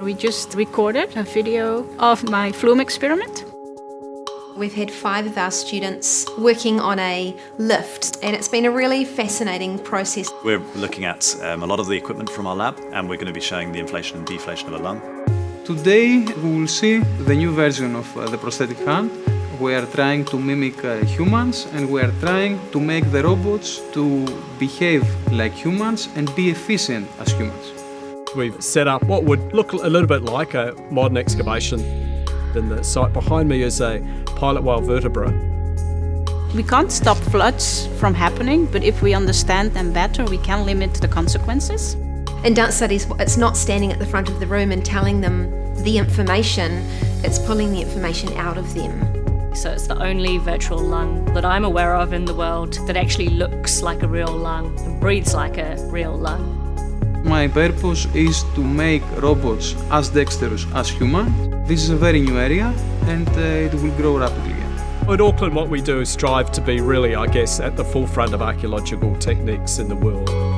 We just recorded a video of my flume experiment. We've had five of our students working on a lift and it's been a really fascinating process. We're looking at um, a lot of the equipment from our lab and we're going to be showing the inflation and deflation of a lung. Today we will see the new version of uh, the prosthetic hand. We are trying to mimic uh, humans and we are trying to make the robots to behave like humans and be efficient as humans. We've set up what would look a little bit like a modern excavation. And the site behind me is a pilot whale vertebra. We can't stop floods from happening, but if we understand them better, we can limit the consequences. In dance studies, it's not standing at the front of the room and telling them the information, it's pulling the information out of them. So it's the only virtual lung that I'm aware of in the world that actually looks like a real lung and breathes like a real lung. My purpose is to make robots as dexterous as human. This is a very new area and uh, it will grow rapidly. At Auckland what we do is strive to be really, I guess, at the forefront of archaeological techniques in the world.